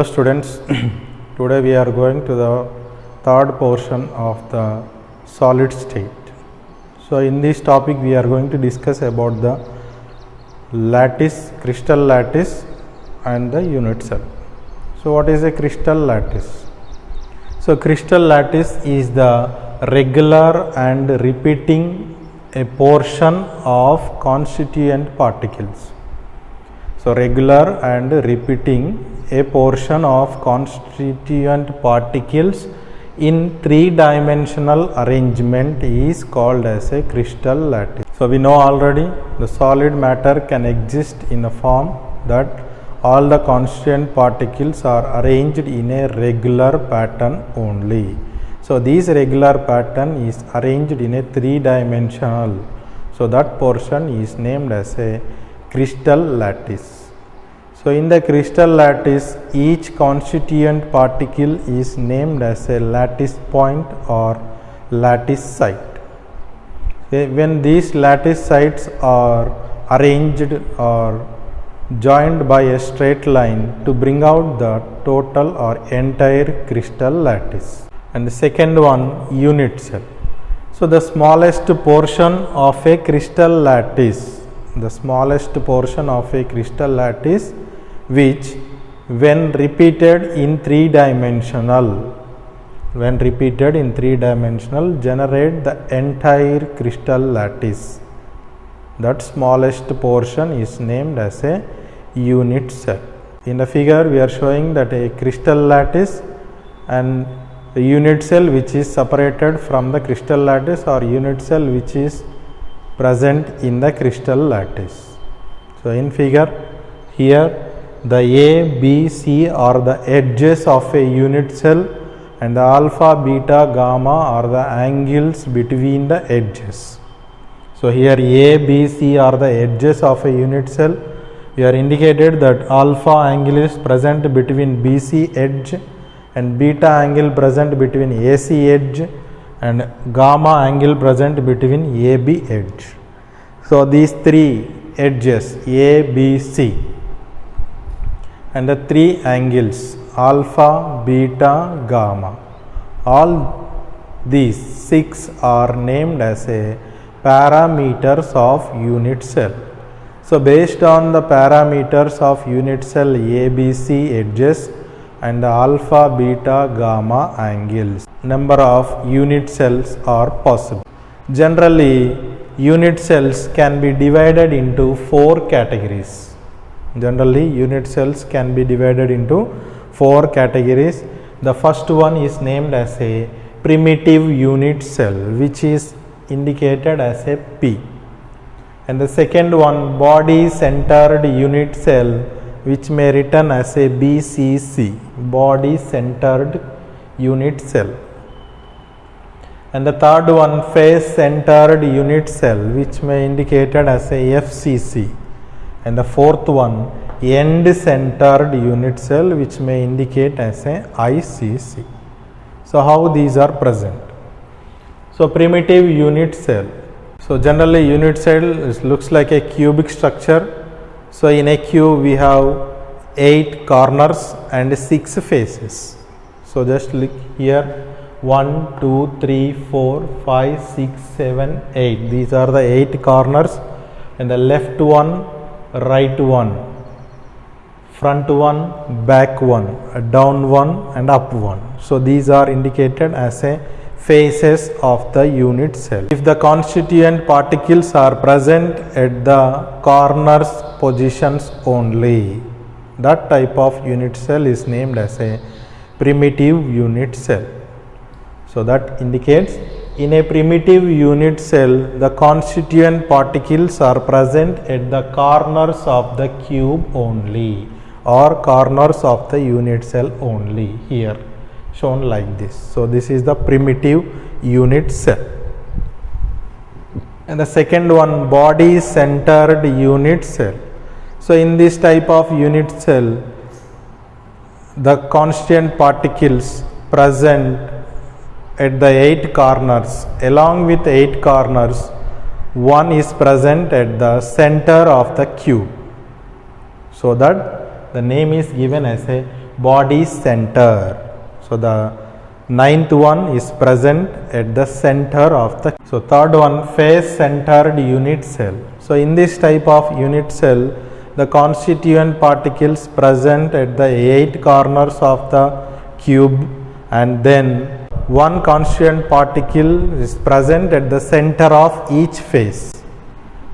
Hello students, today we are going to the third portion of the solid state. So in this topic we are going to discuss about the lattice, crystal lattice and the unit cell. So what is a crystal lattice? So crystal lattice is the regular and repeating a portion of constituent particles. So regular and repeating a portion of constituent particles in three dimensional arrangement is called as a crystal lattice. So we know already the solid matter can exist in a form that all the constituent particles are arranged in a regular pattern only. So this regular pattern is arranged in a three dimensional. So that portion is named as a crystal lattice. So in the crystal lattice each constituent particle is named as a lattice point or lattice site. Eh, when these lattice sites are arranged or joined by a straight line to bring out the total or entire crystal lattice. And the second one unit cell. So the smallest portion of a crystal lattice, the smallest portion of a crystal lattice which when repeated in three dimensional when repeated in three dimensional generate the entire crystal lattice. That smallest portion is named as a unit cell in the figure we are showing that a crystal lattice and a unit cell which is separated from the crystal lattice or unit cell which is present in the crystal lattice. So in figure here the A, B, C are the edges of a unit cell and the alpha, beta, gamma are the angles between the edges. So here A, B, C are the edges of a unit cell. We are indicated that alpha angle is present between BC edge and beta angle present between AC edge and gamma angle present between AB edge. So these three edges A, B, C and the three angles alpha, beta, gamma. All these six are named as a parameters of unit cell. So based on the parameters of unit cell ABC edges and the alpha, beta, gamma angles, number of unit cells are possible. Generally, unit cells can be divided into four categories generally unit cells can be divided into four categories. The first one is named as a primitive unit cell which is indicated as a p. And the second one body centered unit cell which may written as a bcc body centered unit cell. And the third one face centered unit cell which may indicated as a fcc and the fourth one end centered unit cell which may indicate as a ICC. So how these are present? So primitive unit cell. So generally unit cell looks like a cubic structure. So in a cube we have 8 corners and 6 faces. So just look here 1, 2, 3, 4, 5, 6, 7, 8. These are the 8 corners and the left one right one, front one, back one, down one and up one. So these are indicated as a faces of the unit cell. If the constituent particles are present at the corners positions only, that type of unit cell is named as a primitive unit cell. So that indicates in a primitive unit cell, the constituent particles are present at the corners of the cube only or corners of the unit cell only here shown like this. So, this is the primitive unit cell. And the second one body centered unit cell. So, in this type of unit cell, the constituent particles present at the eight corners along with eight corners one is present at the center of the cube so that the name is given as a body center. So the ninth one is present at the center of the. So third one face centered unit cell. So in this type of unit cell, the constituent particles present at the eight corners of the cube and then one constituent particle is present at the center of each face.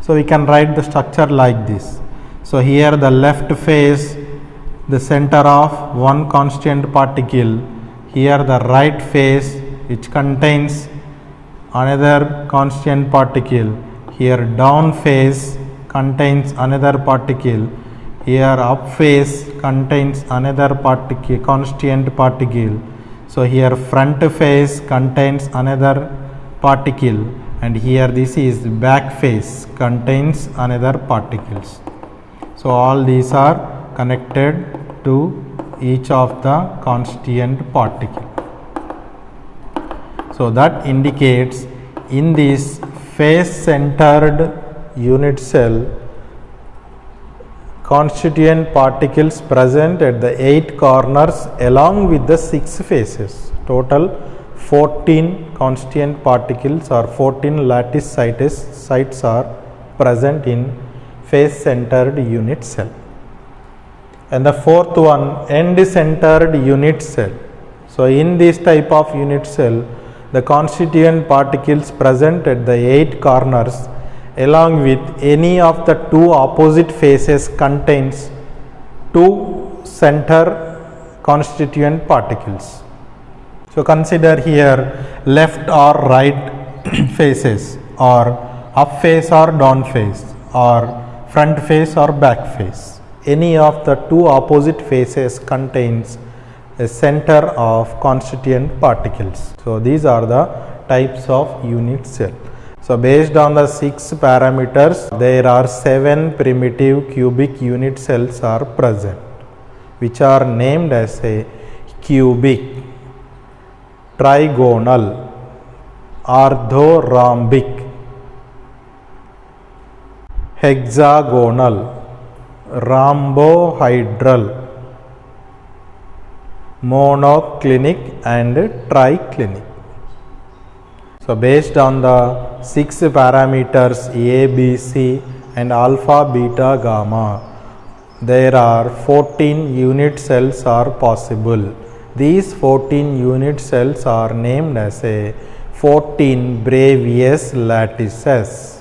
So we can write the structure like this. So here the left face, the center of one constituent particle. Here the right face which contains another constituent particle. Here down face contains another particle. Here up face contains another particle, constituent particle. So here front face contains another particle and here this is back face contains another particles. So all these are connected to each of the constituent particle. So that indicates in this face centered unit cell constituent particles present at the eight corners along with the six faces. Total 14 constituent particles or 14 lattice sites, sites are present in face centered unit cell. And the fourth one end centered unit cell. So in this type of unit cell the constituent particles present at the eight corners along with any of the two opposite faces contains two center constituent particles. So consider here left or right faces or up face or down face or front face or back face. Any of the two opposite faces contains a center of constituent particles. So these are the types of unit cell. So based on the six parameters, there are seven primitive cubic unit cells are present, which are named as a cubic, trigonal, orthorhombic, hexagonal, rhombohedral, monoclinic and triclinic. So based on the six parameters A, B, C and alpha, beta, gamma, there are 14 unit cells are possible. These 14 unit cells are named as a 14 Bravais lattices.